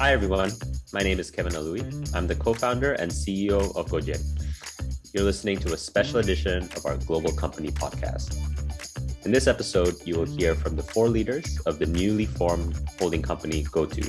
Hi, everyone. My name is Kevin Aluwi. I'm the co founder and CEO of Gojek. You're listening to a special edition of our Global Company podcast. In this episode, you will hear from the four leaders of the newly formed holding company GoTo.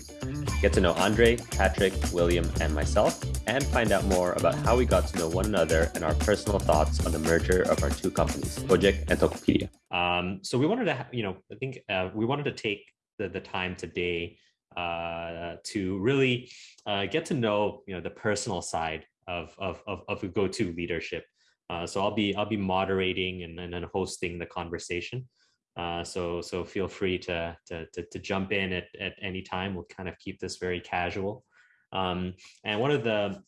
Get to know Andre, Patrick, William, and myself, and find out more about how we got to know one another and our personal thoughts on the merger of our two companies, Gojek and Tokopedia. Um, so we wanted to, you know, I think uh, we wanted to take the, the time today uh, to really uh, get to know, you know, the personal side of of of, of GoTo leadership. Uh, so I'll be I'll be moderating and, and hosting the conversation. Uh, so so feel free to, to to to jump in at at any time. We'll kind of keep this very casual. Um, and one of the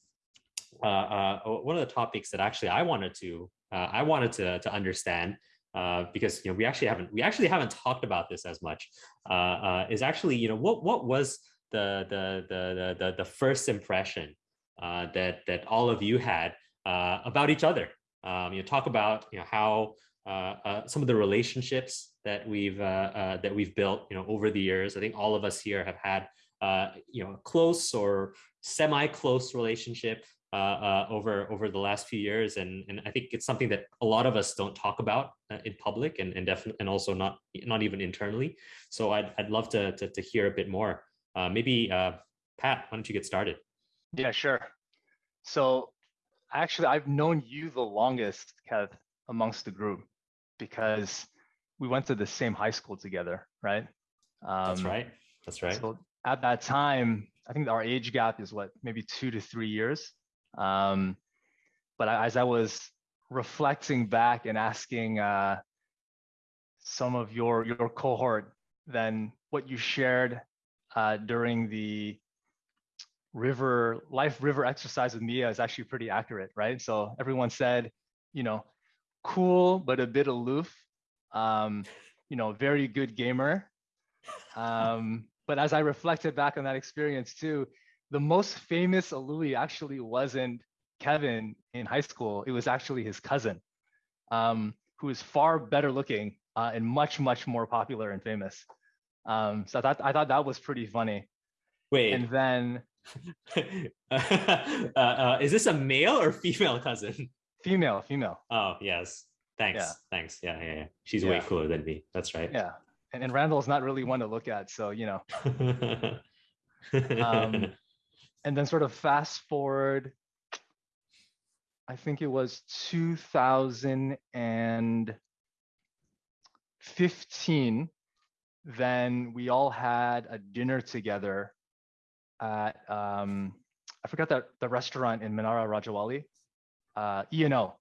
uh, uh, one of the topics that actually I wanted to I wanted to to understand uh, because you know we actually haven't we actually haven't talked about this as much uh, uh, is actually you know what what was the the the the the first impression uh, that that all of you had uh, about each other um, you know talk about you know how uh, some of the relationships that we've that we've built, you know, over the years. I think all of us here have had, you know, close or semi-close relationship uh, uh, over over the last few years, and and I think it's something that a lot of us don't talk about uh, in public, and and definitely, and also not not even internally. So I'd I'd love to to, to hear a bit more. Uh, maybe uh, Pat, why don't you get started? Yeah, sure. So actually, I've known you the longest, Kev, amongst the group because we went to the same high school together, right? Um, That's right. That's right. So at that time, I think our age gap is what, maybe two to three years. Um, but as I was reflecting back and asking uh, some of your your cohort, then what you shared uh, during the river life river exercise with Mia is actually pretty accurate, right? So everyone said, you know, cool but a bit aloof. Um, you know, very good gamer. Um, but as I reflected back on that experience too, the most famous Aluwi actually wasn't Kevin in high school. It was actually his cousin, um, who is far better looking uh, and much, much more popular and famous. Um, so I thought, I thought that was pretty funny. Wait. And then. uh, uh, is this a male or female cousin? Female, female. Oh, yes. Thanks. Yeah. Thanks. Yeah, yeah, yeah. She's yeah. way cooler than me. That's right. Yeah. And, and Randall's not really one to look at. So, you know. um, and then sort of fast forward, I think it was 2015. Then we all had a dinner together at, um, I forgot that the restaurant in Menara Rajawali uh, E&O,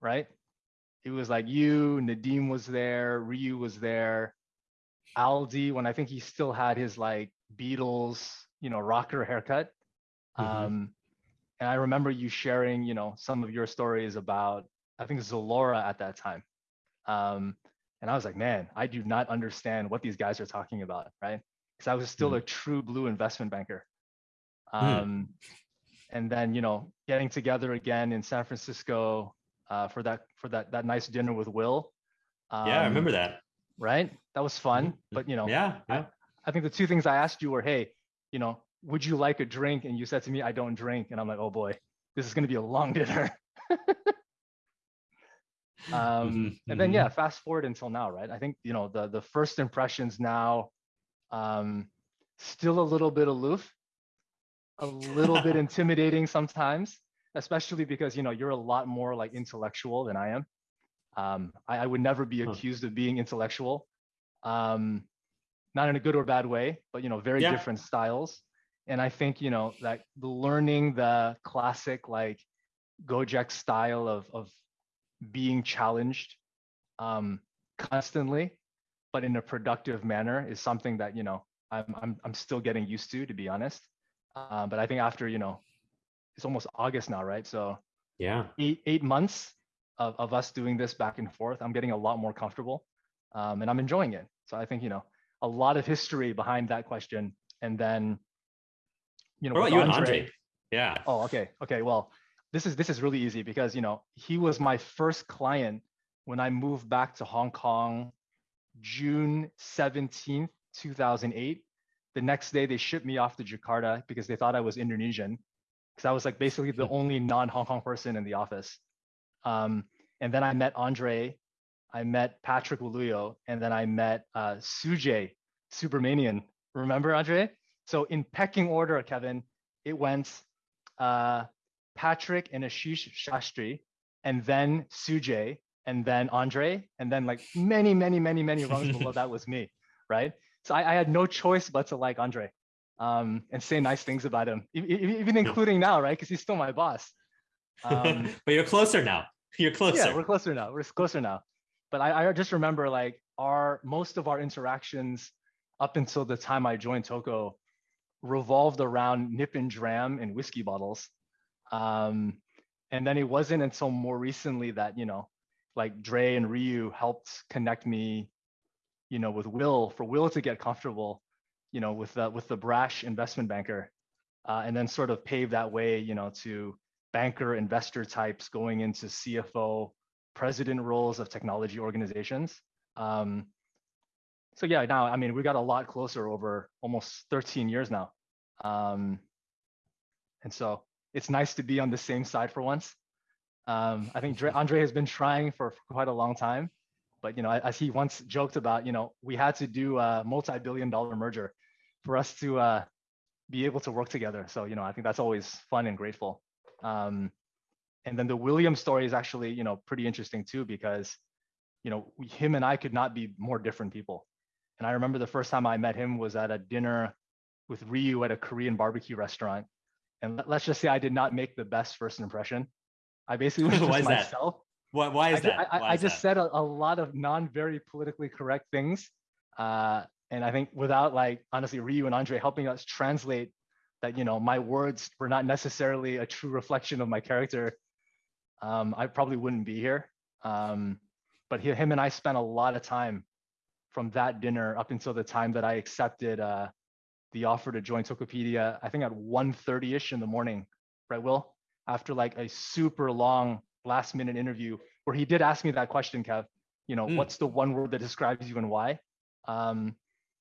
right? It was like you, Nadiem was there, Ryu was there, Aldi, when I think he still had his like Beatles, you know, rocker haircut. Mm-hmm. Um, and I remember you sharing, you know, some of your stories about, I think Zalora at that time. Um, and I was like, man, I do not understand what these guys are talking about, right? Because I was still mm-hmm. a true blue investment banker. Hmm. Um, and then you know getting together again in San Francisco uh, for that for that that nice dinner with Will. Um, yeah, I remember that. Right, that was fun. Mm-hmm. But you know, yeah, yeah. I, I think the two things I asked you were, hey, you know, would you like a drink? And you said to me, I don't drink. And I'm like, oh boy, this is going to be a long dinner. um, mm-hmm. and then yeah, mm-hmm. fast forward until now, right? I think you know the the first impressions now, um, still a little bit aloof a little bit intimidating sometimes, especially because you know you're a lot more like intellectual than I am. Um, I, I, would never be accused huh. of being intellectual, um, not in a good or bad way, but you know very yeah. different styles. And I think you know that learning the classic like Gojek style of of being challenged um, constantly, but in a productive manner is something that you know I'm I'm I'm still getting used to, to be honest. Um, but I think after, you know, it's almost August now, right? So yeah, eight, eight months of, of us doing this back and forth, I'm getting a lot more comfortable um, and I'm enjoying it. So I think, you know, a lot of history behind that question. And then, you know, what about you Andre, and Andre? Yeah. Oh, okay. Okay. Well, this is, this is really easy because, you know, he was my first client when I moved back to Hong Kong, June 17th, 2008 The next day, they shipped me off to Jakarta because they thought I was Indonesian, because I was like basically the only non-Hong Kong person in the office. Um, and then I met Andre, I met Patrick Walujo, and then I met uh, Sujay Subramanian. Remember Andre? So in pecking order, Kevin, it went uh, Patrick and Ashish Shastri, and then Sujay, and then Andre, and then like many, many, many, many rungs below that was me, right? So I, I, had no choice but to like Andre um, and say nice things about him, even including now, right? Because he's still my boss. Um, but you're closer now. You're closer. Yeah, we're closer now. We're closer now. But I, I just remember like our most of our interactions up until the time I joined Toko revolved around nip and dram and whiskey bottles. Um, and then it wasn't until more recently that, you know, like Dre and Ryu helped connect me, you know, with Will for Will to get comfortable, you know, with the, with the brash investment banker, uh, and then sort of pave that way, you know, to banker investor types going into CFO, president roles of technology organizations. Um, so yeah, now I mean we got a lot closer over almost 13 years now, um, and so it's nice to be on the same side for once. Um, I think Andre has been trying for quite a long time, but you know, as he once joked about, you know, we had to do a multi-billion-dollar merger for us to uh, be able to work together. So you know, I think that's always fun and grateful. Um, and then the William story is actually, you know, pretty interesting too because, you know, we, him and I could not be more different people. And I remember the first time I met him was at a dinner with Ryu at a Korean barbecue restaurant. And let's just say I did not make the best first impression. I basically was just myself. That? Why, why is I, that? I, I, I just said a, a, lot of non very politically correct things. Uh, and I think without like honestly Ryu and Andre helping us translate that, you know, my words were not necessarily a true reflection of my character, um, I probably wouldn't be here. Um, but he, him and I spent a lot of time from that dinner up until the time that I accepted uh, the offer to join Tokopedia, I think at 1.30ish in the morning, right, Will? After like a super long last minute interview where he did ask me that question, Kev, you know, mm. what's the one word that describes you and why? Um,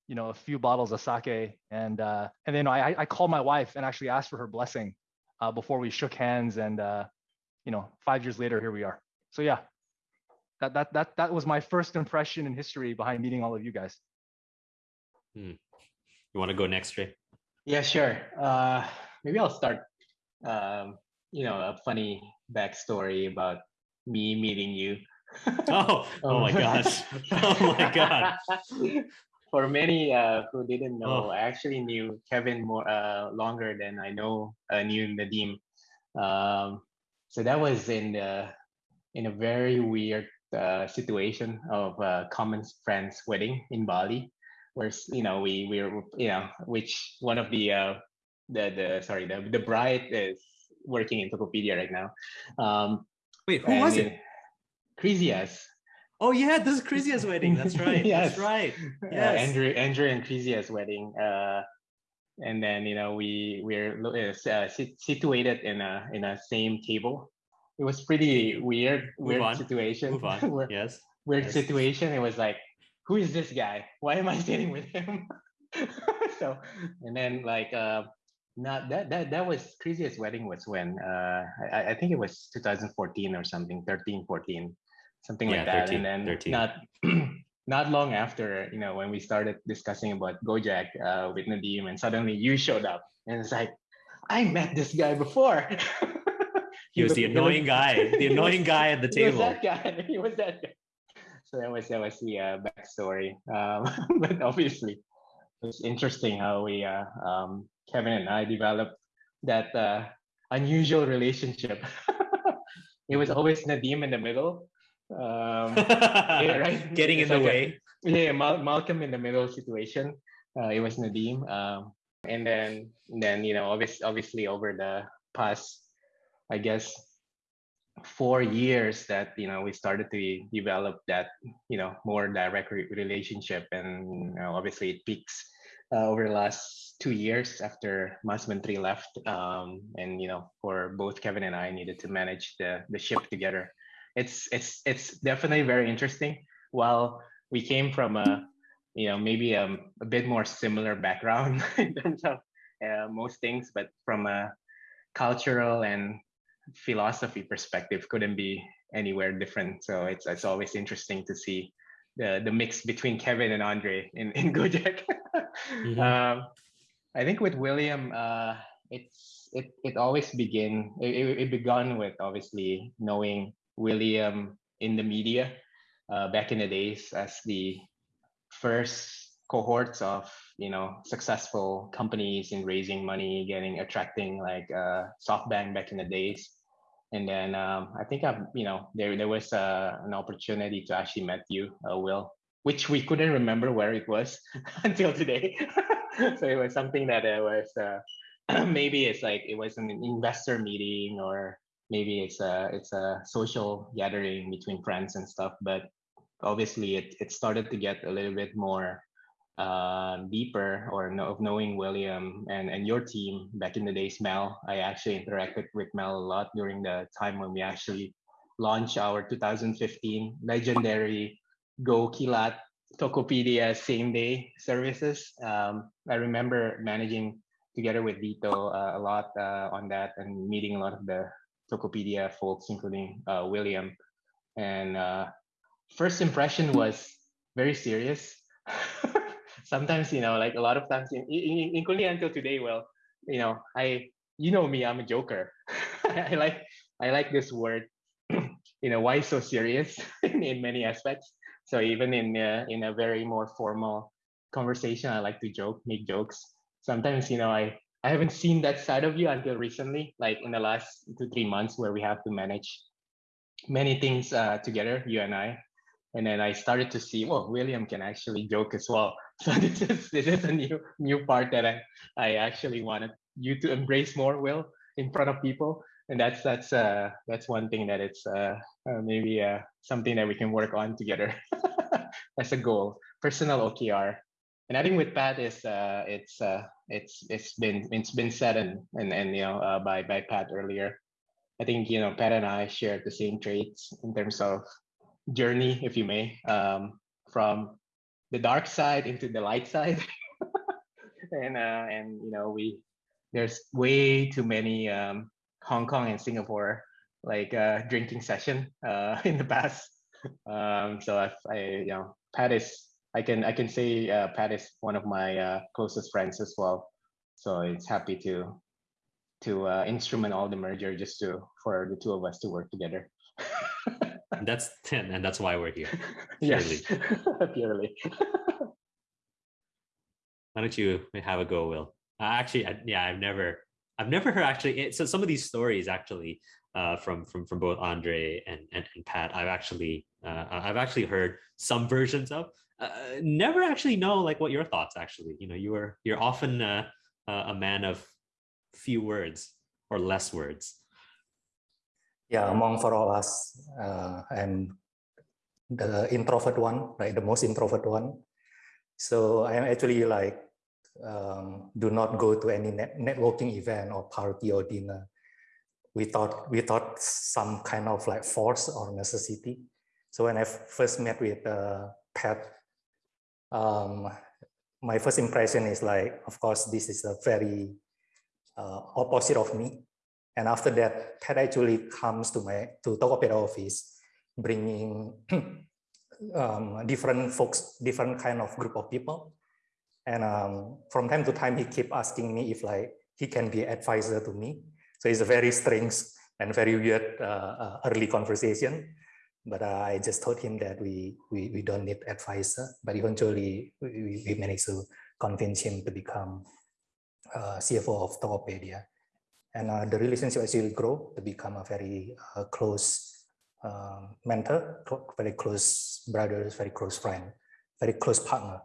you know, a few bottles of sake. And uh, and then I, I called my wife and actually asked for her blessing uh, before we shook hands. And, uh, you know, five years later, here we are. So yeah, that, that, that, that was my first impression in history behind meeting all of you guys. Hmm. You want to go next, Dre? Yeah, sure. Uh, maybe I'll start. Um, you know, a funny backstory about me meeting you. oh, oh my gosh. Oh my god. For many uh, who didn't know, oh. I actually knew Kevin more uh, longer than I know uh, knew Nadiem. Um, so that was in the in a very weird uh, situation of a common friend's wedding in Bali, where you know we we are you know which one of the uh, the the sorry the the bride is working in Tokopedia right now. Um, Wait, who was it? Crisias. Oh yeah, this is Crisia's wedding. That's right. yes. That's right. Uh, yes. Uh, Andrew Andrew and Crisia's wedding. Uh, and then you know we we're uh, situated in a in a same table it was pretty weird, weird on. situation. Move on. weird, yes. Weird yes. situation. It was like, who is this guy? Why am I sitting with him? so, and then like, uh, not that that that was craziest wedding was when uh I, I think it was 2014 or something 13 14 something yeah, like that 13, and then 13. not not long after you know when we started discussing about Gojek uh, with Nadiem and suddenly you showed up and it's like I met this guy before he was the annoying guy, the annoying guy at the table. He was that guy. He was that guy. So that was that was the uh, backstory. Um, but obviously, it's interesting how we uh, um, Kevin and I developed that uh, unusual relationship. it was always Nadiem in the middle. Um, yeah, right? Getting it's in like the way. A, yeah, Mal- Malcolm in the middle situation. Uh, it was Nadiem. Um, and then, then you know, obviously, obviously over the past I guess four years that you know we started to develop that you know more direct re- relationship. And you know, obviously it peaks uh, over the last two years after Mas Menteri left. Um, and you know for both Kevin and I needed to manage the the ship together. It's it's it's definitely very interesting. While we came from a you know, maybe um, a bit more similar background in terms of uh, most things, but from a cultural and philosophy perspective, couldn't be anywhere different. So it's it's always interesting to see the the mix between Kevin and Andre in in Gojek. mm-hmm. um, I think with William, uh, it's it it always begin it, it began with obviously knowing William in the media uh, back in the days as the first cohorts of you know successful companies in raising money, getting attracting like uh, SoftBank back in the days, and then um, I think I've you know there there was uh, an opportunity to actually met you, uh, Will, which we couldn't remember where it was until today. so it was something that it was uh, maybe it's like it was an investor meeting or maybe it's a it's a social gathering between friends and stuff but obviously it, it started to get a little bit more uh, deeper or know, of knowing William and, and your team back in the days, Mel. I actually interacted with Mel a lot during the time when we actually launched our 2015 legendary Go Kilat Tokopedia same day services. Um, I remember managing together with Vito uh, a lot uh, on that and meeting a lot of the Tokopedia folks, including uh, William. And uh, first impression was very serious. Sometimes, you know, like a lot of times, in, in, including until today, well, you know, I, you know me, I'm a joker. I like, I like this word. you know, why so serious in, in many aspects. So even in uh, in a very more formal conversation, I like to joke, make jokes. Sometimes, you know, I I haven't seen that side of you until recently, like in the last two three months, where we have to manage many things uh, together, you and I. And then I started to see, well, William can actually joke as well. So this is this is a new new part that I I actually wanted you to embrace more, Will, in front of people. And that's that's uh that's one thing that it's uh, uh maybe uh something that we can work on together. As a goal personal okr and i think with pat is uh it's uh it's it's been it's been said and and, and you know uh, by by pat earlier. I think you know pat and i share the same traits in terms of journey if you may um from the dark side into the light side and uh and you know we there's way too many um Hong Kong and Singapore like uh, drinking session uh, in the past. Um, so if I, you know, Pat is, I can I can say uh, Pat is one of my uh, closest friends as well. So it's happy to to uh, instrument all the merger just to for the two of us to work together. that's ten, and that's why we're here. Purely. Yes, purely. why don't you have a go, Will? Uh, actually, I, yeah, I've never I've never heard actually. So some of these stories actually uh, from from from both Andre and and, and Pat, I've actually uh, I've actually heard some versions of. Uh, never actually know like what your thoughts actually. You know, you are you're often uh, a man of few words or less words. Yeah, among for all us, uh, I'm the introvert one, right? The most introvert one. So I'm actually like um, do not go to any net networking event or party or dinner. We thought we thought some kind of like force or necessity. So when I first met with uh, Pat, um, my first impression is like, of course, this is a very uh, opposite of me. And after that, Pat actually comes to my to Tokopedia office, bringing um, different folks, different kind of group of people and um, from time to time, he keep asking me if like he can be advisor to me. So it's a very strange and very weird uh, uh, early conversation. But uh, I just told him that we, we, we don't need advisor, but eventually we, we managed to convince him to become uh, CFO of Tokopedia. And uh, the relationship actually grow to become a very uh, close mentor, very close brothers, very close friend, very close partner.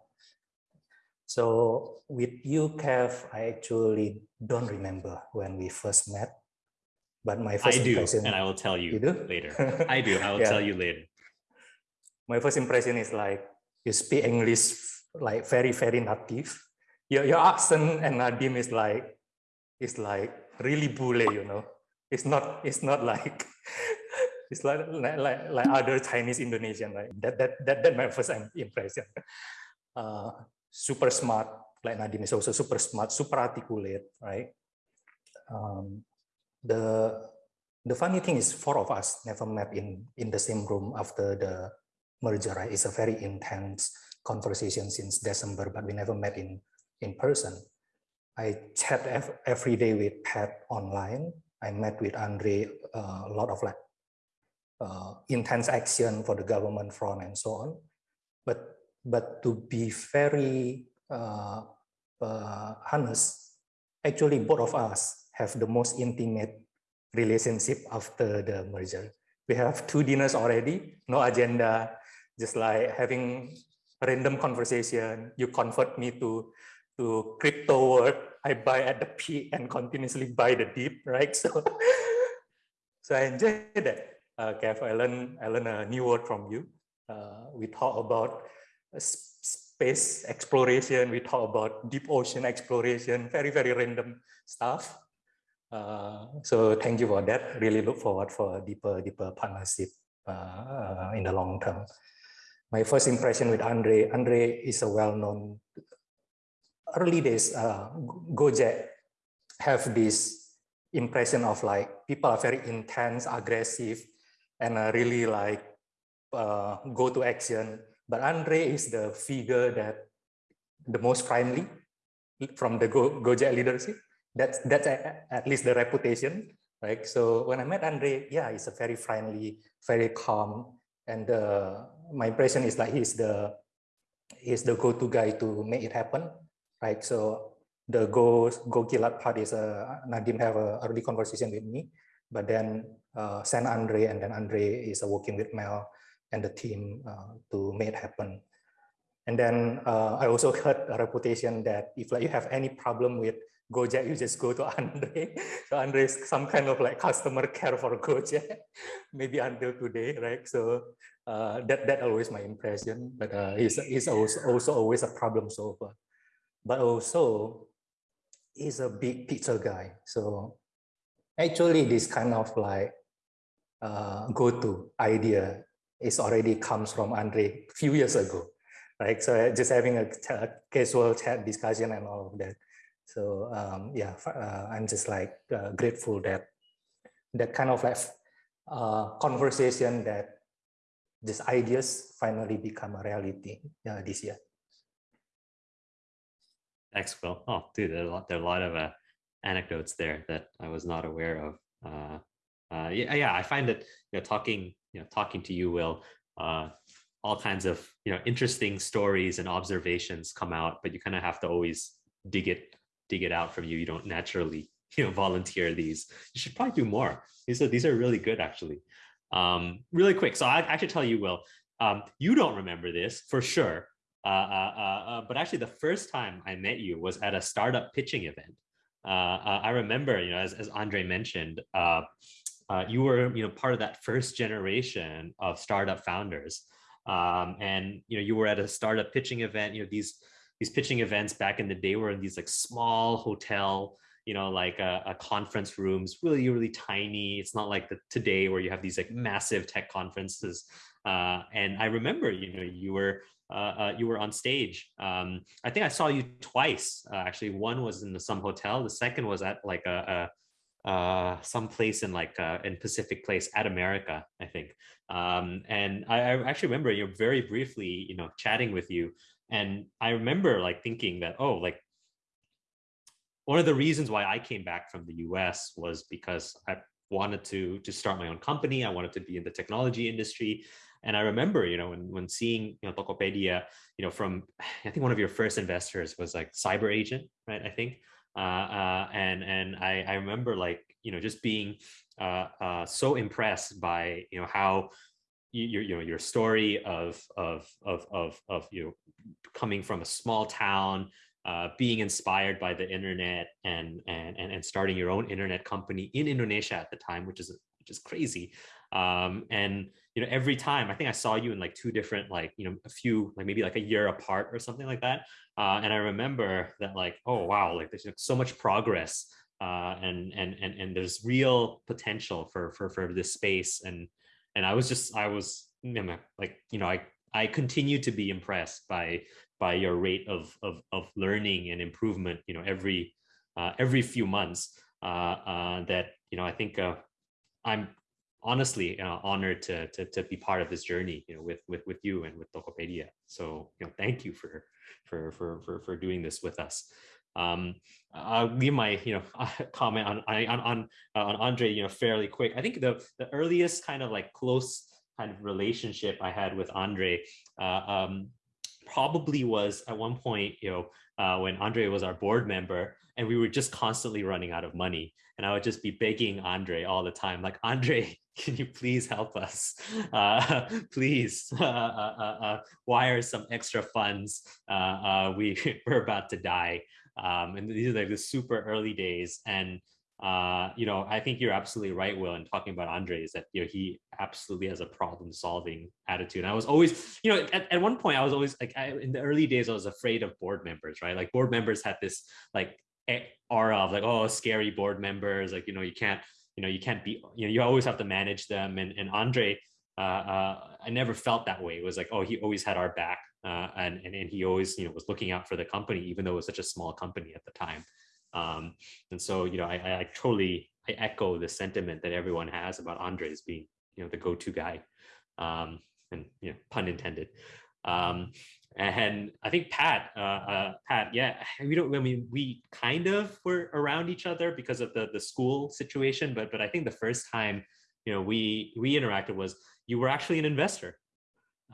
So with you, Kev, I actually don't remember when we first met, but my first I do, impression, and I will tell you, you do? later. I do. I will yeah. tell you later. My first impression is like you speak English like very very native. Your your accent and Nadiem is like it's like really bule, you know. It's not it's not like it's like like like, other Chinese Indonesian like that that that that my first impression. uh, super smart, like Nadiem is also super smart, super articulate, right? Um, the the funny thing is four of us never met in in the same room after the merger, right? It's a very intense conversation since December, but we never met in in person. I chat every day with Pat online. I met with Andre uh, a lot of like uh, intense action for the government front and so on. But but to be very uh, uh, honest, actually both of us have the most intimate relationship after the merger. We have two dinners already, no agenda, just like having random conversation. You convert me to to crypto world. I buy at the peak and continuously buy the deep, right? So, so I enjoy that. Uh, Kev, I learned I learned a new word from you. Uh, we talk about space exploration. We talk about deep ocean exploration. Very very random stuff. Uh, so thank you for that. Really look forward for a deeper, deeper partnership uh, in the long term. My first impression with Andre, Andre is a well-known, early days, uh, Gojek have this impression of like, people are very intense, aggressive, and uh, really like uh, go to action. But Andre is the figure that the most friendly from the Go Gojek leadership. That's that's a, at least the reputation right? So when i met andre yeah he's a very friendly very calm and uh, my impression is like he's the he's the go-to guy to make it happen right so the go go kilat part is uh, nadiem have a early conversation with me but then uh, send andre and then andre is uh, working with mel and the team uh, to make it happen and then uh, i also heard a reputation that if like you have any problem with Gojek, you just go to Andre. So Andre is some kind of like customer care for Gojek, maybe until today, right? So uh, that that always my impression. But uh, he's he's also also always a problem solver, but also he's a big picture guy. So actually, this kind of like uh, GoTo idea is already comes from Andre a few years ago, right? So just having a, a casual chat discussion and all of that. So um, yeah, uh, I'm just like uh, grateful that that kind of like uh, conversation that these ideas finally become a reality uh, this year. Thanks, Will. Oh, dude, there are a lot, are a lot of uh, anecdotes there that I was not aware of. Uh, uh, yeah, yeah, I find that you know talking, you know, talking to you, Will, uh, all kinds of you know interesting stories and observations come out, but you kind of have to always dig it dig it out from you. You don't naturally, you know, volunteer these. You should probably do more. These are these are really good, actually. Um, really quick. So I actually tell you, Will, um, you don't remember this for sure. Uh, uh, uh, uh, but actually, the first time I met you was at a startup pitching event. Uh, I remember, you know, as, as Andre mentioned, you were, you know, part of that first generation of startup founders. Um, and you know, you were at a startup pitching event. You know, these these pitching events back in the day were in these like small hotel you know like a, a, conference rooms really really tiny it's not like the today where you have these like massive tech conferences and i remember you know you were uh, uh, you were on stage. Um, i think i saw you twice uh, actually. One was in the, some hotel. The second was at like a, a uh some place in like uh in pacific place at america i think. Um and I, I actually remember you very briefly you know chatting with you. And I remember like thinking that, oh, like one of the reasons why I came back from the US was because I wanted to to start my own company. I wanted to be in the technology industry. And I remember, you know, when, when seeing, you know, Tokopedia, you know, from, I think one of your first investors was like Cyber Agent, right? I think. Uh, uh, and and I, I remember like, you know, just being uh, uh so impressed by, you know, how your you know your story of of of of of you know coming from a small town uh, being inspired by the internet and, and and and starting your own internet company in Indonesia at the time, which is which is crazy. Um, and you know, every time I think I saw you in like two different, like you know, a few like maybe like a year apart or something like that. Uh, and I remember that like, oh wow, like there's so much progress, uh, and and and and there's real potential for for for this space and and I was just I was like you know I I continue to be impressed by by your rate of of, of learning and improvement you know every uh, every few months uh, uh, that you know I think uh, I'm honestly uh, honored to, to to be part of this journey you know with with with you and with Tokopedia. So you know thank you for for for for, for doing this with us. Um i'll leave my you know comment on on on, on andre you know fairly quick. I think the the earliest kind of like close kind of relationship i had with andre uh, um probably was at one point you know uh, when andre was our board member and we were just constantly running out of money and i would just be begging andre all the time like andre can you please help us? Uh, please uh, uh, uh, uh, wire some extra funds. Uh, we, we're about to die. Um, and these are like the super early days. And, you know, I think you're absolutely right, Will, in talking about Andre is that, you know, he absolutely has a problem solving attitude. And I was always, you know, at, at one point I was always like, I, in the early days, I was afraid of board members, right? Like board members had this like aura of like, oh, scary board members. Like, you know, you can't, you know you can't be you know you always have to manage them. And and andre uh, uh, i never felt that way. It was like oh he always had our back uh, and, and and he always you know was looking out for the company even though it was such a small company at the time. Um, and so you know I, I totally i echo the sentiment that everyone has about andre as being you know the go-to guy. Um, and you know pun intended. Um, and I think Pat, uh, uh, Pat, yeah, we don't. I mean, we kind of were around each other because of the the school situation, but but I think the first time, you know, we we interacted was you were actually an investor,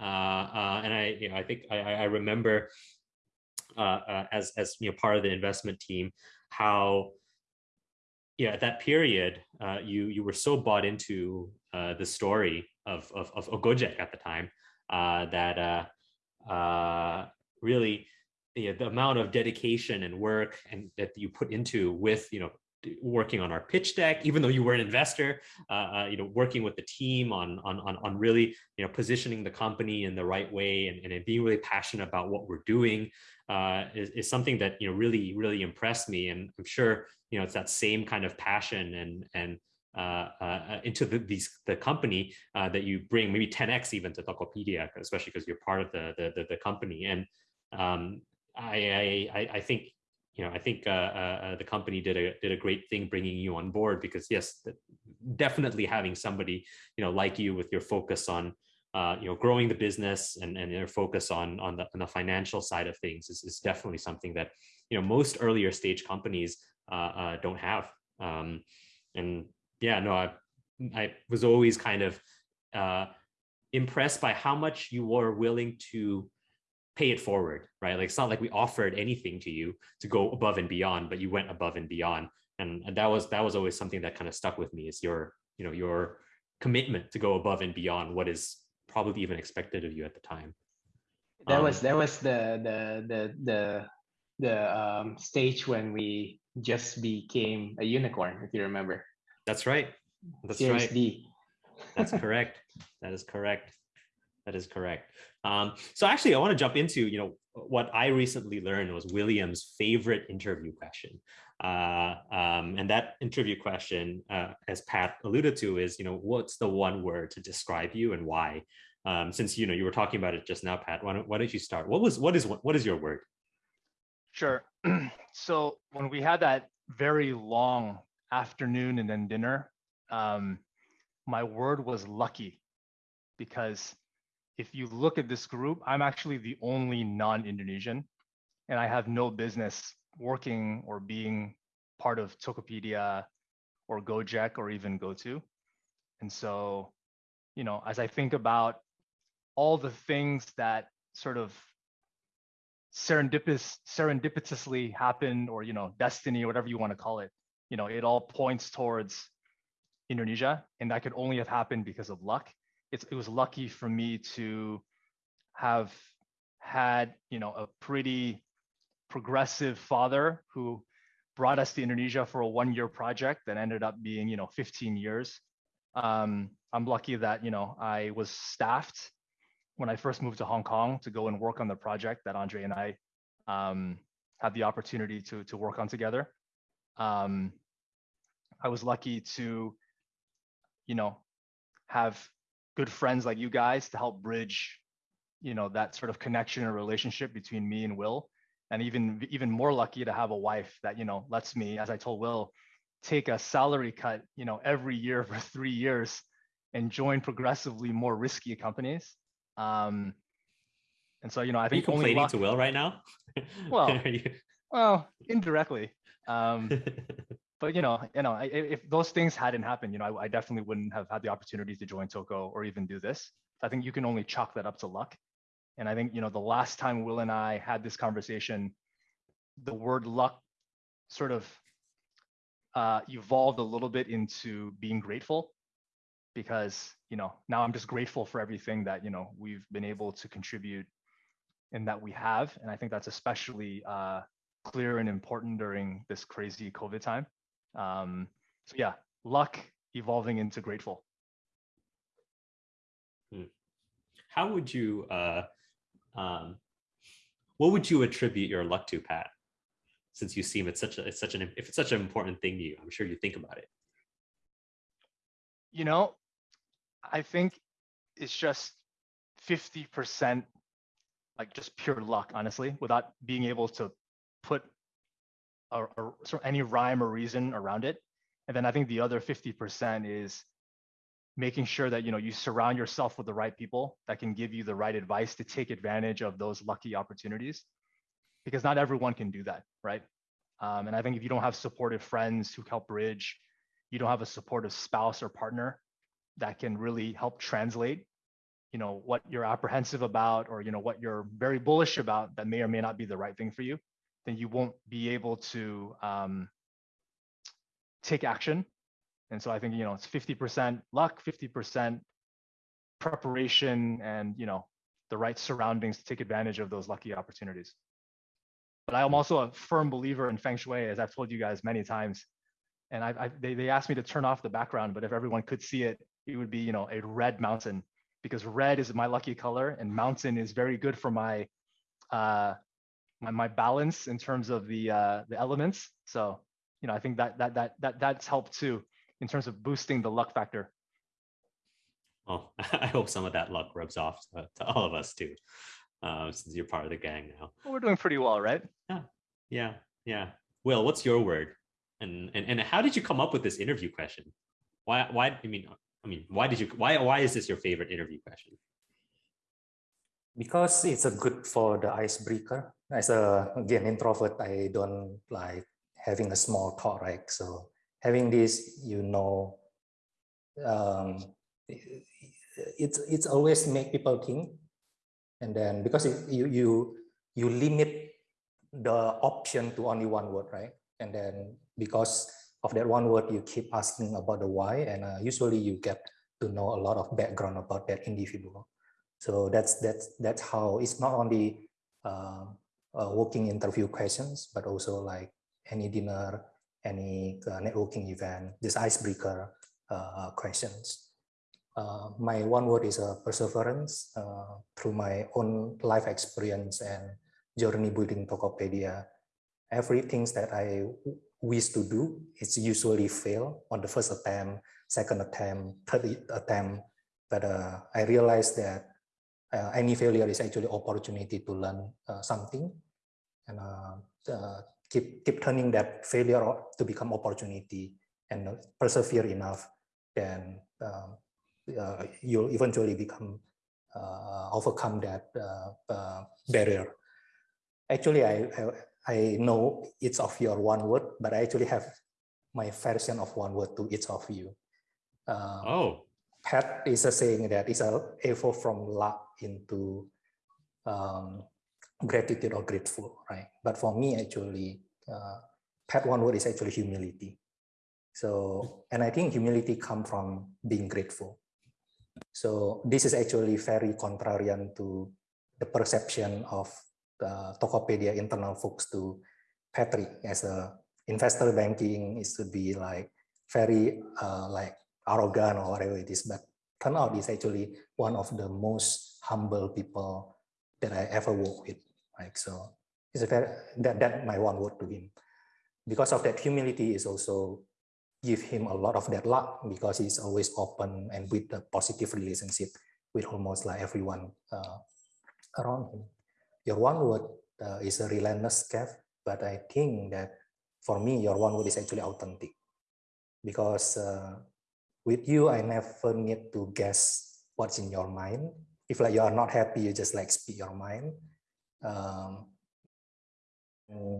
uh, uh, and I, you know, I think I, I remember uh, uh, as as you know part of the investment team how yeah at that period uh, you you were so bought into uh, the story of of, of Gojek at the time uh, that uh, really the, the amount of dedication and work and that you put into with you know working on our pitch deck even though you were an investor uh, uh, you know working with the team on, on on on really you know positioning the company in the right way and, and being really passionate about what we're doing uh, is, is something that you know really really impressed me. And i'm sure you know it's that same kind of passion and and into the, these the company uh, that you bring maybe 10x even to Tokopedia, especially because you're part of the the, the, the company. And um, I, I I think you know I think uh, uh, the company did a did a great thing bringing you on board because yes, definitely having somebody you know like you with your focus on uh, you know growing the business and and your focus on on the on the financial side of things is, is definitely something that you know most earlier stage companies don't have. Um, and yeah, no, I, I was always kind of uh, impressed by how much you were willing to pay it forward, right? Like it's not like we offered anything to you to go above and beyond, but you went above and beyond, and, and that was that was always something that kind of stuck with me. Is your you know your commitment to go above and beyond what is probably even expected of you at the time. That um, was that was the the the the the um, stage when we just became a unicorn, if you remember. That's right. That's Series right. That's correct. That is correct. That is correct. Um, so actually, I want to jump into you know what I recently learned was William's favorite interview question, uh, um, and that interview question, uh, as Pat alluded to, is you know what's the one word to describe you and why? Um, since you know you were talking about it just now, Pat, why don't, why don't you start? What was what is what is your word? Sure. so when we had that very long afternoon and then dinner, um, my word was lucky because if you look at this group, I'm actually the only non-Indonesian and I have no business working or being part of Tokopedia or Gojek or even GoTo. And so, you know, as I think about all the things that sort of serendipitous, serendipitously happen or, you know, destiny or whatever you want to call it, you know, it all points towards Indonesia, and that could only have happened because of luck. It's, it was lucky for me to have had, you know, a pretty progressive father who brought us to Indonesia for a one-year project that ended up being, you know, 15 years. Um, I'm lucky that, you know, I was staffed when I first moved to Hong Kong to go and work on the project that Andre and I um, had the opportunity to to work on together um, I was lucky to, you know, have good friends like you guys to help bridge you know that sort of connection and relationship between me and Will, and even even more lucky to have a wife that you know lets me, as I told Will, take a salary cut, you know, every year for three years, and join progressively more risky companies. Um, and so you know, I think Are you complaining luck, to Will right now. Well, well, indirectly. Um, but you know, you know, if those things hadn't happened, you know, I, I, definitely wouldn't have had the opportunity to join Toko or even do this. I think you can only chalk that up to luck. And I think you know, the last time Will and I had this conversation, the word luck sort of uh, evolved a little bit into being grateful, because you know now I'm just grateful for everything that you know we've been able to contribute and that we have, and I think that's especially uh, clear and important during this crazy COVID time. Um, so yeah, luck evolving into grateful. Hmm. How would you, uh, um, what would you attribute your luck to, Pat? Since you seem it's such a it's such an if it's such an important thing to you, I'm sure you think about it. You know, I think it's just 50% like just pure luck, honestly, without being able to put a, a, sort of any rhyme or reason around it. And then I think the other 50% is making sure that you know you surround yourself with the right people that can give you the right advice to take advantage of those lucky opportunities because not everyone can do that right um, and i think if you don't have supportive friends who help bridge you don't have a supportive spouse or partner that can really help translate you know what you're apprehensive about or you know what you're very bullish about that may or may not be the right thing for you then you won't be able to um, take action. And so I think, you know, it's 50% luck, 50% preparation and, you know, the right surroundings to take advantage of those lucky opportunities. But I'm also a firm believer in Feng Shui, as I've told you guys many times. And I, I they, they asked me to turn off the background, but if everyone could see it, it would be, you know, a red mountain because red is my lucky color and mountain is very good for my uh, my, my balance in terms of the uh, the elements. So you know, I think that that that that that's helped too in terms of boosting the luck factor. Well, I hope some of that luck rubs off to, to all of us too, uh, since you're part of the gang now. Well, we're doing pretty well, right? Yeah, yeah, yeah. Will, what's your word? And and and how did you come up with this interview question? Why why I mean I mean why did you why why is this your favorite interview question? Because it's a good for the icebreaker. As a again introvert, I don't like having a small talk, right? So having this, you know, um, it's it's always make people think, and then because it, you you you limit the option to only one word, right? And then because of that one word, you keep asking about the why, and uh, usually you get to know a lot of background about that individual. So that's that's that's how it's not only uh, uh, working interview questions, but also like any dinner, any uh, networking event, this icebreaker uh, questions. Uh, my one word is uh, perseverance through my own life experience and journey building Tokopedia. Everything that I wish to do, it's usually fail on the first attempt, second attempt, third attempt. But I realized that uh, any failure is actually opportunity to learn uh, something. And uh, keep keep turning that failure to become opportunity and persevere enough then um, you'll eventually become overcome that barrier. Actually I, I I know it's of your one word, but I actually have my version of one word to each of you. Uh, oh, Pat is a saying that it's a evolve from luck into um, gratitude or grateful, right? But for me, actually, uh, one word is actually humility. So, and I think humility come from being grateful. So this is actually very contrarian to the perception of the Tokopedia internal folks to Patrick as a investor banking is to be like very uh, like arrogant or whatever it is, but turn out is actually one of the most humble people that I ever worked with. Like so, it's a very that that my one word to him. Because of that humility is also give him a lot of that luck because he's always open and with a positive relationship with almost like everyone uh, around him. Your one word uh, is a relentless Kev, but I think that for me, your one word is actually authentic because uh, with you, I never need to guess what's in your mind. If like you are not happy, you just like speak your mind. Um,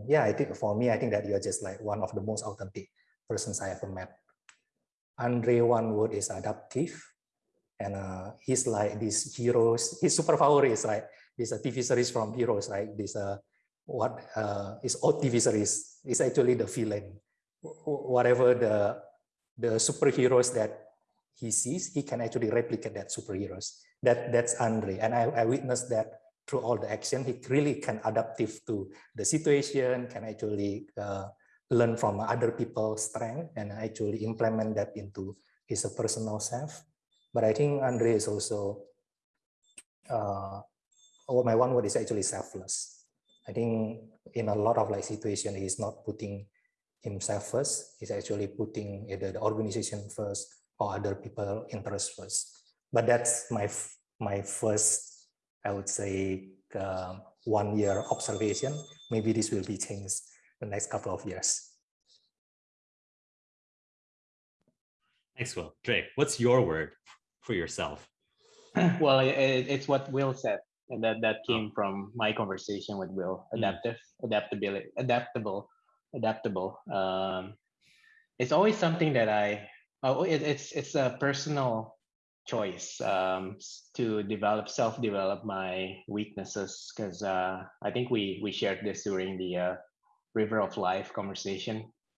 yeah, I think for me, I think that you're just like one of the most authentic persons I ever met. Andre one word is adaptive. And uh, he's like these heroes, his superpower is like this a TV series from heroes, right? This uh, what uh, is old TV series is actually the villain. Whatever the the superheroes that he sees, he can actually replicate that superheroes. That that's Andre, and I, I witnessed that through all the action. He really can adaptive to the situation, can actually uh, learn from other people's strength and actually implement that into his personal self. But I think Andre is also, uh, oh, my one word is actually selfless. I think in a lot of like situation, he's not putting himself first. He's actually putting either the organization first or other people interest first. But that's my my first, I would say, uh, one year observation. Maybe this will be changed the next couple of years. Thanks, Will. Dre, what's your word for yourself? well, it, it's what Will said, and that that came oh. from my conversation with Will. Hmm. Adaptive, mm. adaptability, adaptable, adaptable. Um, it's always something that I. Oh, it, it's it's a personal choice um, to develop self-develop my weaknesses because uh, I think we we shared this during the uh, River of Life conversation.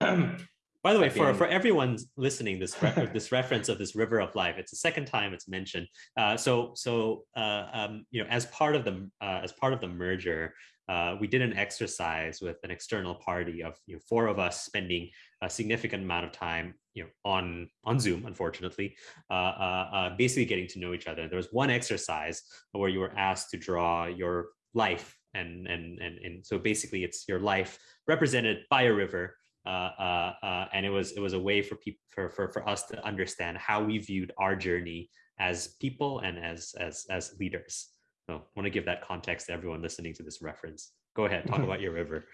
By the way, for, for everyone listening, this re this reference of this river of life, it's the second time it's mentioned. Uh, so so uh, um, you know, as part of the uh, as part of the merger, uh, we did an exercise with an external party of you know, four of us spending a significant amount of time you know on on Zoom, unfortunately, uh, uh, basically getting to know each other. There was one exercise where you were asked to draw your life and and and and so basically it's your life represented by a river uh, uh, uh, and it was it was a way for people for, for for us to understand how we viewed our journey as people and as as as leaders. So I want to give that context to everyone listening to this reference. Go ahead, talk about your river.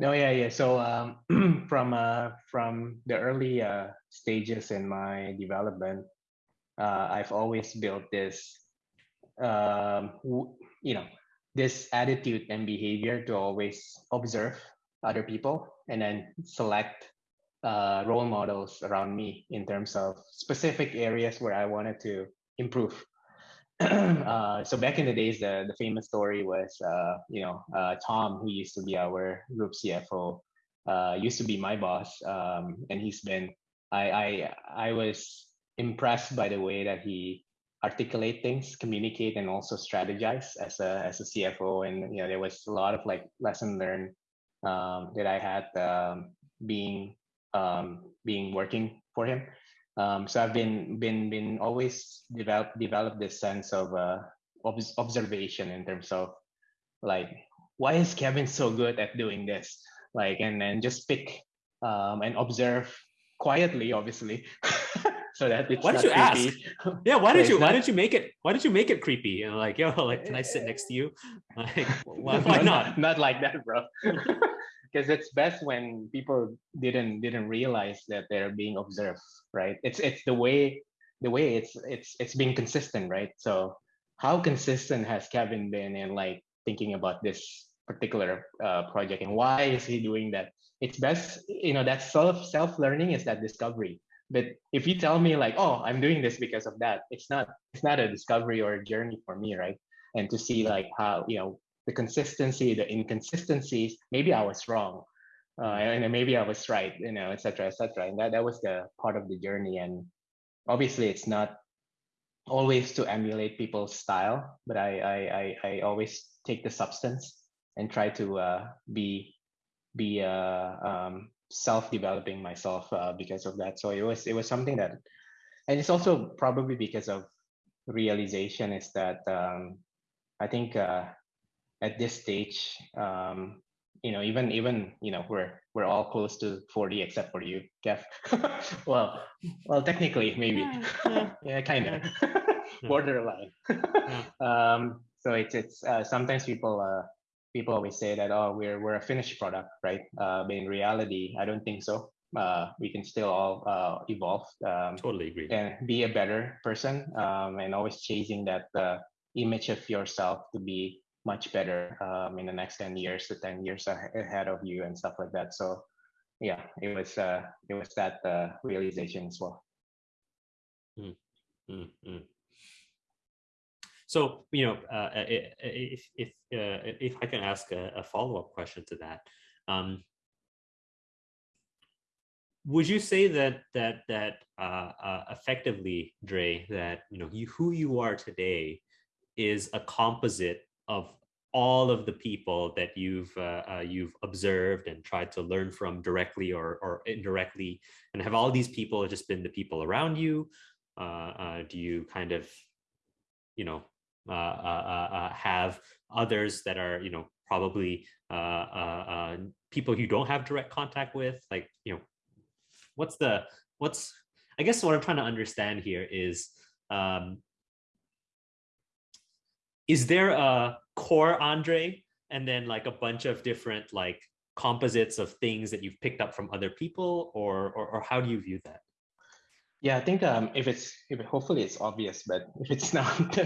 No, yeah, yeah. So um, from uh, from the early uh, stages in my development, uh, I've always built this, um, you know, this attitude and behavior to always observe other people and then select uh, role models around me in terms of specific areas where I wanted to improve. uh, so back in the days, the, the famous story was, uh, you know, uh, Tom, who used to be our group CFO, uh, used to be my boss, um, and he's been. I, I I was impressed by the way that he articulate things, communicate, and also strategize as a as a CFO. And you know, there was a lot of like lesson learned um, that I had um, being um, being working for him. Um, so I've been been been always develop develop this sense of uh, observation in terms of like why is Kevin so good at doing this? Like and then just pick um, and observe quietly, obviously. so that it's why did you creepy. ask? Yeah, why did you why did you make it why did you make it creepy and like yo like can I sit next to you? Like why, why not? not like that, bro because it's best when people didn't didn't realize that they're being observed right? It's it's the way the way it's it's it's being consistent right? So how consistent has kevin been in like thinking about this particular uh, project and why is he doing that? It's best you know that self self learning is that discovery. But if you tell me like oh i'm doing this because of that it's not it's not a discovery or a journey for me right? And to see like how you know the consistency, the inconsistencies, maybe I was wrong. Uh, and maybe I was right, you know, etc., etc. And that, that was the part of the journey. And obviously, it's not always to emulate people's style, but I I I, I always take the substance and try to uh, be be uh, um, self-developing myself uh, because of that. So it was it was something that, and it's also probably because of realization is that um, I think uh, at this stage, um, you know, even even you know, we're we're all close to 40 except for you, Kev. well, well, technically maybe, yeah, yeah. yeah kind of borderline. um, So it's it's uh, sometimes people uh, people always say that oh we're we're a finished product, right? Uh, but in reality, I don't think so. Uh, we can still all uh, evolve. Um, totally agree. And be a better person, um, and always chasing that uh, image of yourself to be much better um, in the next 10 years to 10 years ahead of you and stuff like that so yeah it was uh it was that uh, realization as well mm, mm, mm. so you know uh, if if uh, if i can ask a, a follow-up question to that um would you say that that that uh, uh, effectively dre that you know you who you are today is a composite of all of the people that you've uh, uh, you've observed and tried to learn from directly or, or indirectly and have all these people just been the people around you? Uh, uh do you kind of you know uh, uh, have others that are you know probably people you don't have direct contact with? Like you know what's the what's i guess what i'm trying to understand here is um, is there a core Andre and then like a bunch of different like composites of things that you've picked up from other people or or, or how do you view that? Yeah, I think um, if it's if it, hopefully it's obvious, but if it's not,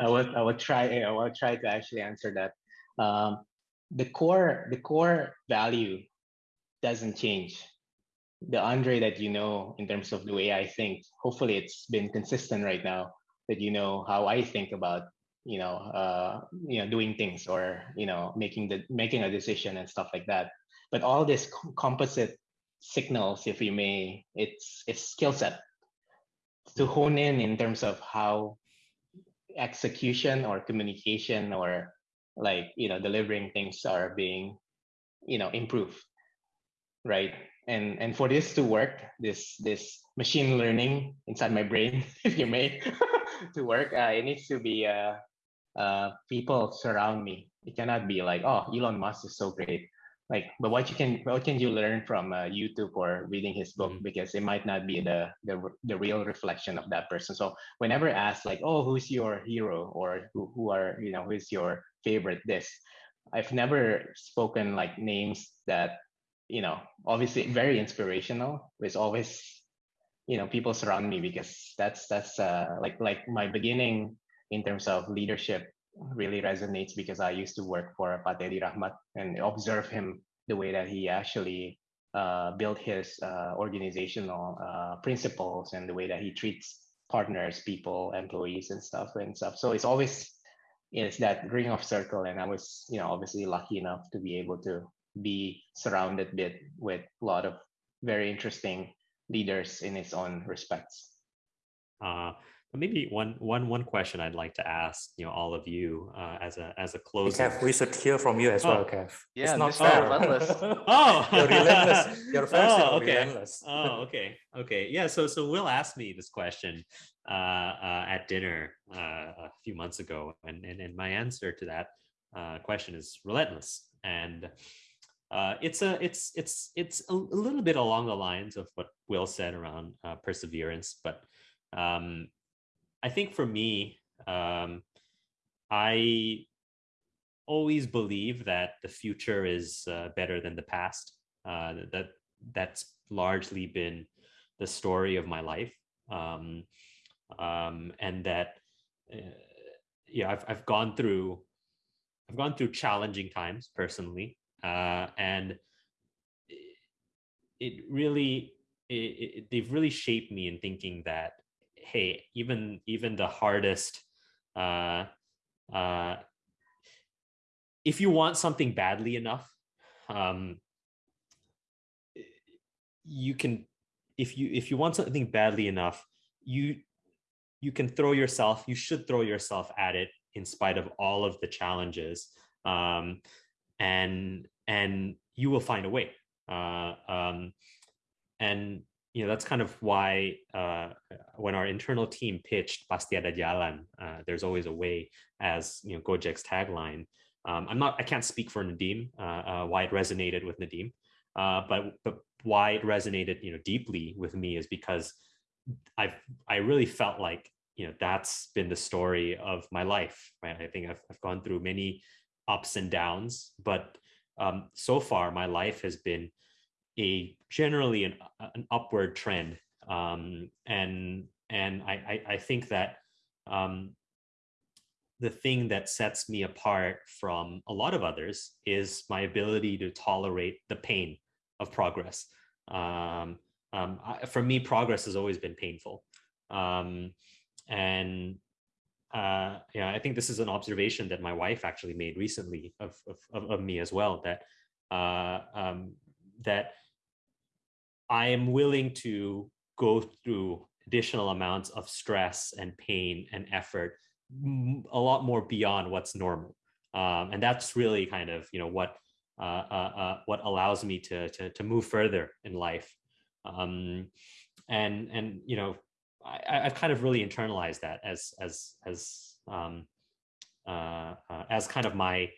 I will I will try I will try to actually answer that. Um, the core the core value doesn't change. The Andre that you know in terms of the way I think, hopefully it's been consistent right now that you know how I think about you know uh, you know doing things or you know making the making a decision and stuff like that. But all this composite signals if you may it's it's skill set to hone in in terms of how execution or communication or like you know delivering things are being you know improved right? And and for this to work this this machine learning inside my brain if you may to work uh, it needs to be uh, uh, people surround me. It cannot be like, oh, Elon Musk is so great. Like, but what you can what can you learn from uh, YouTube or reading his book mm-hmm. because it might not be the, the the real reflection of that person. So whenever asked like, oh, who's your hero or who, who are you know who's your favorite this, I've never spoken like names that you know obviously very inspirational. It's always you know people surround me because that's that's uh, like like my beginning in terms of leadership really resonates because I used to work for Pak Rahmat and observe him the way that he actually uh, built his uh, organizational uh, principles and the way that he treats partners, people, employees, and stuff and stuff. So it's always it's that ring of circle, and I was you know obviously lucky enough to be able to be surrounded bit with a lot of very interesting leaders in its own respects. Uh, maybe one one one question I'd like to ask, you know, all of you uh, as a as a closer. Kev, we should hear from you as oh. well, Kev. Yeah, it's not fair. relentless. oh, you're relentless. Your fans oh, okay. relentless. oh, okay, okay, yeah. So so Will asked me this question uh, uh, at dinner uh, a few months ago, and and, and my answer to that uh, question is relentless, and uh, it's a it's it's it's a, a, little bit along the lines of what Will said around uh, perseverance, but um, I think for me, um, I always believe that the future is uh, better than the past. Uh, that that's largely been the story of my life, um, um, and that uh, yeah, I've I've gone through I've gone through challenging times personally, uh, and it really it, it, they've really shaped me in thinking that hey, even even the hardest, uh, uh, if you want something badly enough, um, you can. If you if you want something badly enough, you you can throw yourself. You should throw yourself at it in spite of all of the challenges, um, and and you will find a way. Uh, um, and you know that's kind of why uh, when our internal team pitched Pasti Ada Jalan, uh, there's always a way as you know Gojek's tagline. Um, I'm not I can't speak for Nadiem uh, uh why it resonated with Nadiem, uh, but but why it resonated you know deeply with me is because I've I really felt like you know that's been the story of my life right i think i've, I've gone through many ups and downs but um, so far my life has been a generally an, an upward trend um, and and I, I, I think that um, the thing that sets me apart from a lot of others is my ability to tolerate the pain of progress. Um, um, I, for me, progress has always been painful. Um, and uh, yeah, I think this is an observation that my wife actually made recently of, of, of me as well, that, uh, um, that I am willing to go through additional amounts of stress and pain and effort a lot more beyond what's normal um, and that's really kind of you know what uh, uh, uh, what allows me to, to to move further in life um, and and you know I, I've kind of really internalized that as as as um, uh, uh, as kind of my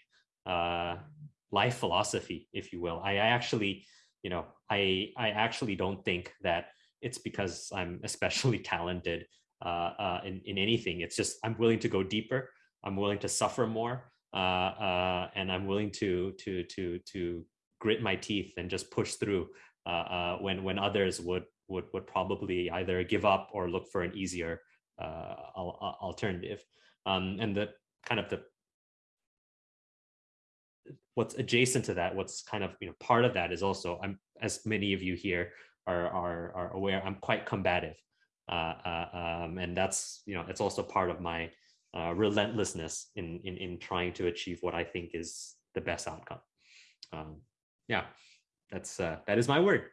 life philosophy, if you will. I, I actually, you know, I I actually don't think that it's because I'm especially talented uh, uh, in, in anything. It's just I'm willing to go deeper. I'm willing to suffer more, uh, uh, and I'm willing to to to to grit my teeth and just push through uh, uh, when when others would would would probably either give up or look for an easier alternative. Um, and the kind of the what's adjacent to that, what's kind of you know part of that is also I'm as many of you here are are, are aware i'm quite combative. Uh, uh, um, and that's you know it's also part of my uh, relentlessness in, in in trying to achieve what i think is the best outcome. Um, yeah that's uh, that is my word.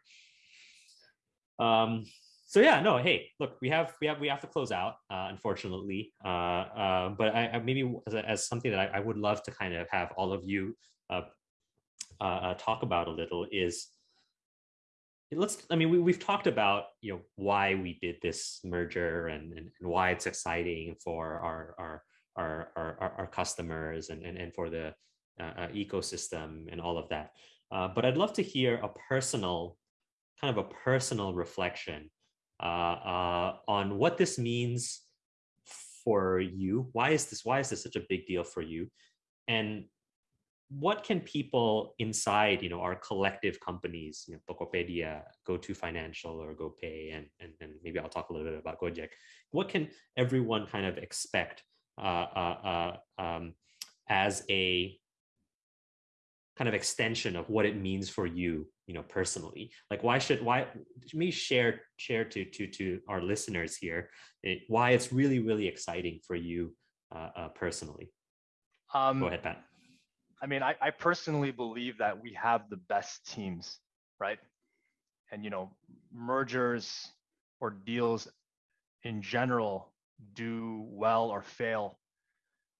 Um, so yeah no hey look we have we have we have to close out uh, unfortunately. Uh, uh, but I, I maybe as, as, something that I, I, would love to kind of have all of you talk about a little is let's i mean we, we've talked about you know why we did this merger and and, and why it's exciting for our our our our, our customers and, and and for the uh, uh, ecosystem and all of that. Uh, but i'd love to hear a personal kind of a personal reflection uh, uh, on what this means for you. Why is this why is this such a big deal for you? And what can people inside, you know, our collective companies, you know, Tokopedia, GoTo Financial or GoPay, and, and, and maybe I'll talk a little bit about Gojek. What can everyone kind of expect uh, uh, uh, um, as a kind of extension of what it means for you, you know, personally? Like, why should why me share share to to to our listeners here it, why it's really really exciting for you uh, uh, personally? Um, Go ahead, Pat. I mean, I, I personally believe that we have the best teams, right? And you know, mergers or deals in general do well or fail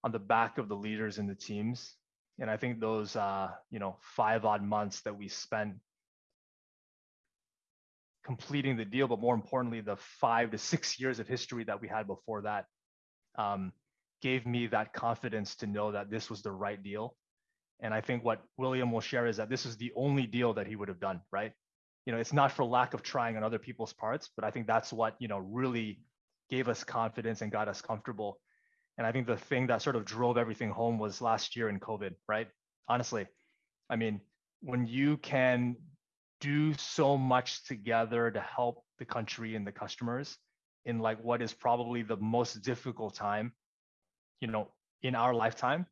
on the back of the leaders in the teams. And I think those uh, you know, five odd months that we spent completing the deal, but more importantly, the five to six years of history that we had before that um, gave me that confidence to know that this was the right deal and I think what William will share is that this is the only deal that he would have done, right? You know, it's not for lack of trying on other people's parts, but I think that's what, you know, really gave us confidence and got us comfortable. And I think the thing that sort of drove everything home was last year in COVID, right? Honestly, I mean, when you can do so much together to help the country and the customers in like what is probably the most difficult time, you know, in our lifetime,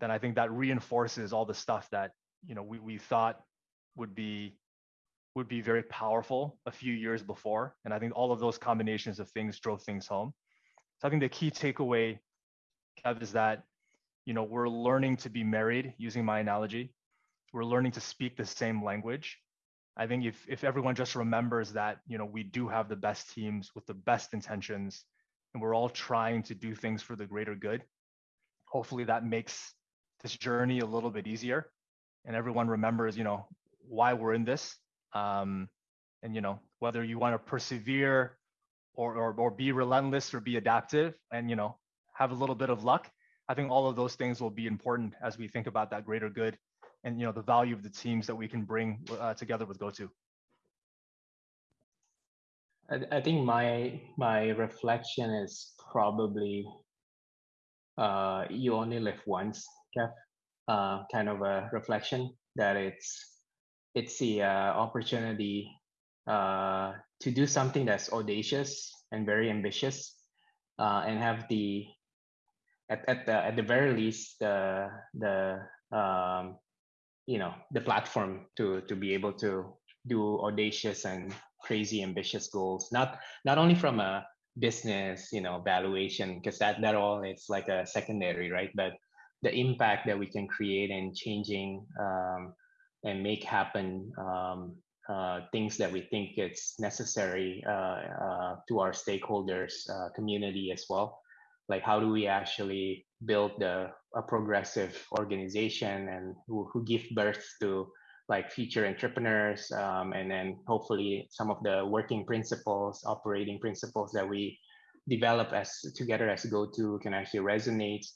then I think that reinforces all the stuff that you know we, we thought would be would be very powerful a few years before. And I think all of those combinations of things drove things home. So I think the key takeaway, Kev, is that you know we're learning to be married, using my analogy. We're learning to speak the same language. I think if if everyone just remembers that you know we do have the best teams with the best intentions, and we're all trying to do things for the greater good, hopefully that makes this journey a little bit easier and everyone remembers you know why we're in this um, and you know whether you want to persevere or, or or be relentless or be adaptive and you know have a little bit of luck i think all of those things will be important as we think about that greater good and you know the value of the teams that we can bring uh, together with GoTo. I, I think my my reflection is probably uh, you only live once, Kev. Uh, kind of a reflection that it's it's the uh, opportunity uh, to do something that's audacious and very ambitious, uh, and have the at, at the at the very least the the um, you know the platform to to be able to do audacious and crazy ambitious goals not not only from a business you know valuation because that that all is like a secondary right but the impact that we can create and changing um, and make happen um, uh, things that we think it's necessary uh, uh, to our stakeholders uh, community as well. Like how do we actually build the, a progressive organization and who, who give birth to like future entrepreneurs um, and then hopefully some of the working principles operating principles that we develop as together as GoTo can actually resonate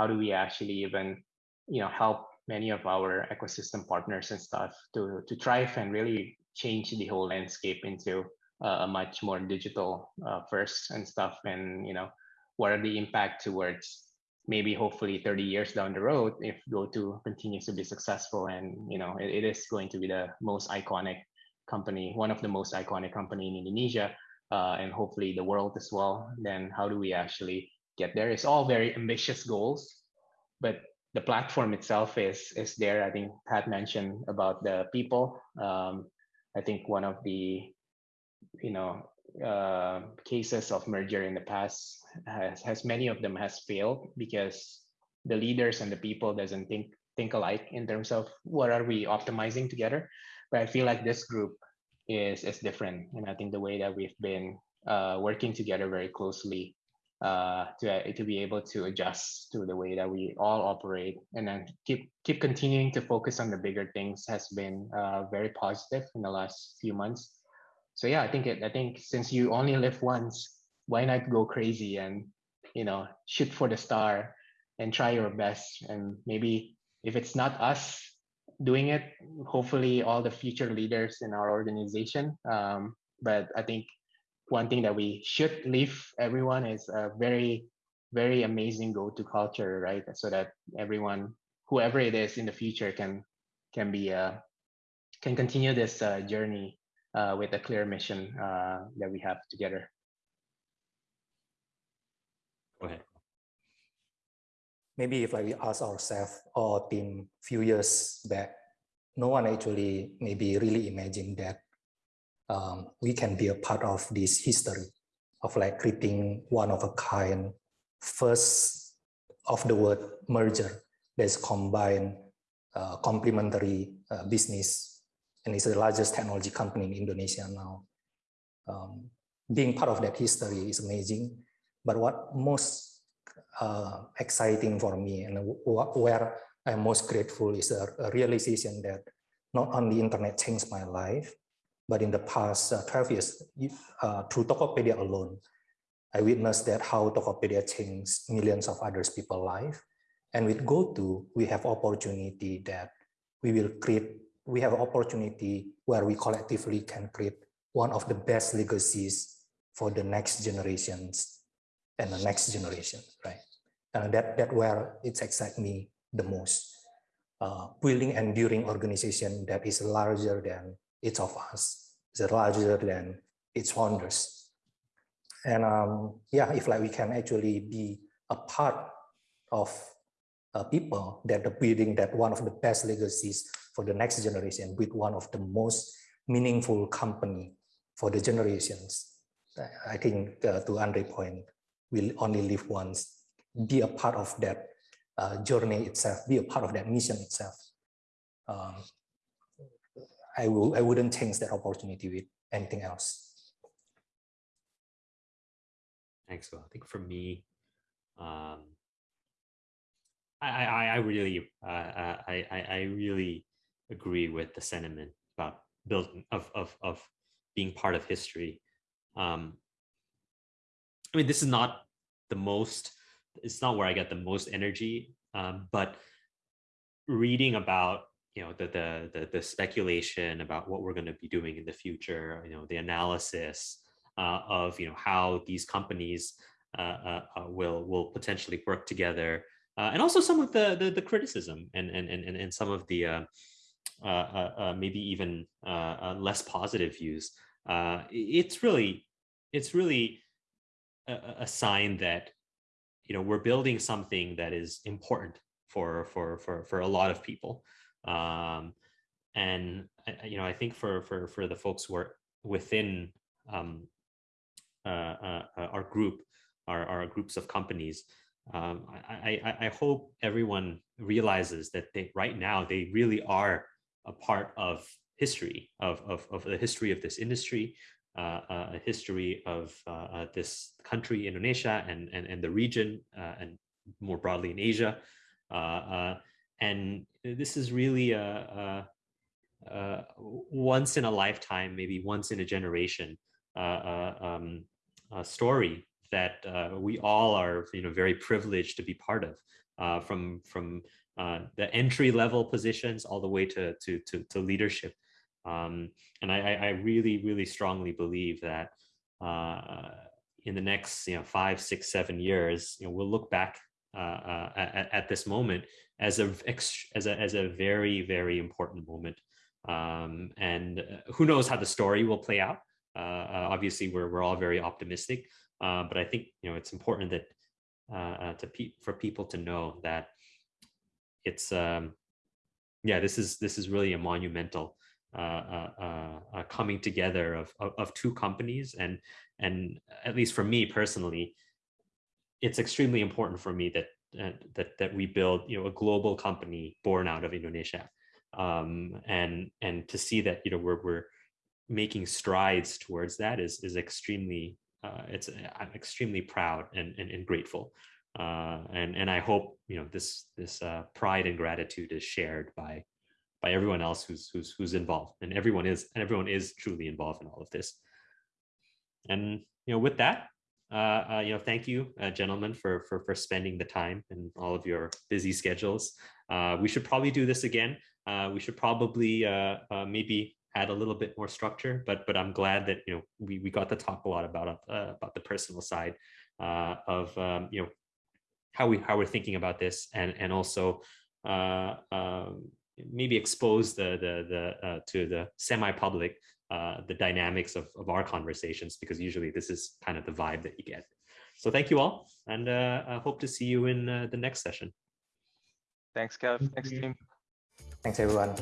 how do we actually even you know help many of our ecosystem partners and stuff to to thrive and really change the whole landscape into a much more digital uh, first and stuff and you know what are the impact towards maybe hopefully 30 years down the road if GoTo continues to be successful and you know it, it is going to be the most iconic company, one of the most iconic company in Indonesia uh, and hopefully the world as well. Then how do we actually get there? It's all very ambitious goals, but the platform itself is is there. I think Pat mentioned about the people. Um, I think one of the you know uh, cases of merger in the past has, has many of them has failed because the leaders and the people doesn't think think alike in terms of what are we optimizing together but i feel like this group is is different and i think the way that we've been uh, working together very closely uh, to uh, to be able to adjust to the way that we all operate and then keep keep continuing to focus on the bigger things has been uh, very positive in the last few months so yeah, I think it, I think since you only live once, why not go crazy and you know shoot for the star and try your best and maybe if it's not us doing it, hopefully all the future leaders in our organization. Um, but I think one thing that we should leave everyone is a very very amazing GoTo culture, right? So that everyone, whoever it is in the future, can can be uh, can continue this uh, journey uh, with a clear mission uh, that we have together. Go ahead. Maybe if like we ask ourselves or team few years back, no one actually maybe really imagined that um, we can be a part of this history of like creating one of a kind first of the word merger that's combined uh, complementary uh, business and it's the largest technology company in Indonesia now. Um, being part of that history is amazing, but what most uh, exciting for me and where I'm most grateful is a, a, realization that not only internet changed my life, but in the past uh, 12 years, uh, through Tokopedia alone, I witnessed that how Tokopedia changed millions of others people's life. And with GoTo, we have opportunity that we will create we have opportunity where we collectively can create one of the best legacies for the next generations and the next generation, right? And that that where it excites me the most. Uh, building enduring organization that is larger than each of us, is larger than its founders. And um, yeah, if like we can actually be a part of uh, people that are building that one of the best legacies for the next generation with one of the most meaningful company for the generations. I think uh, to Andre point, we'll only live once, be a part of that uh, journey itself, be a part of that mission itself. Um, I, will, I wouldn't change that opportunity with anything else. Thanks. Well, I think for me, um, I, I, I really, uh, uh I, I really agree with the sentiment about building of of of being part of history. Um, I mean, this is not the most. It's not where I get the most energy, um, but reading about you know the, the the the speculation about what we're going to be doing in the future, you know, the analysis, uh, of you know how these companies uh, uh, will will potentially work together, and also some of the the, the criticism and, and and and some of the maybe even less positive views. it's really it's really a, a sign that you know we're building something that is important for for for for a lot of people um, and you know i think for for for the folks who are within um, uh, uh, uh, our group our, our groups of companies um, I, I, I hope everyone realizes that they right now they really are a part of history of, of, of the history of this industry uh, uh, a history of uh, this country, Indonesia, and, and, and the region, and more broadly in Asia. And this is really a, a, a, once in a lifetime, maybe once in a generation um, story that we all are you know, very privileged to be part of, from, from the entry level positions all the way to, to, to, to leadership. Um, and I, I, really, really strongly believe that uh, in the next you know, five, six, seven years, you know, we'll look back uh, uh, at, at, this moment as a, as a, as a very, very important moment. Um, and uh, who knows how the story will play out. Uh, uh, obviously, we're, we're all very optimistic, but I think you know it's important that to pe for people to know that it's um, yeah this is this is really a monumental uh, uh, uh, uh, coming together of, of, of two companies and and at least for me personally it's extremely important for me that uh, that that we build you know a global company born out of Indonesia. Um, and and to see that you know we're we're making strides towards that is is extremely uh, it's I'm extremely proud and and, and grateful. Uh, and and I hope you know this this uh, pride and gratitude is shared by by everyone else who's who's who's involved. And everyone is and everyone is truly involved in all of this. And you know with that uh, uh you know thank you uh, gentlemen for for for spending the time and all of your busy schedules. Uh we should probably do this again. Uh we should probably maybe add a little bit more structure but but i'm glad that you know we we got to talk a lot about about the personal side of um you know how we how we're thinking about this and and also um maybe expose the the the to the semi-public uh, the dynamics of, of our conversations because usually this is kind of the vibe that you get. So thank you all, and uh, I hope to see you in uh, the next session. Thanks, Kev. Thanks, team. Thanks, everyone.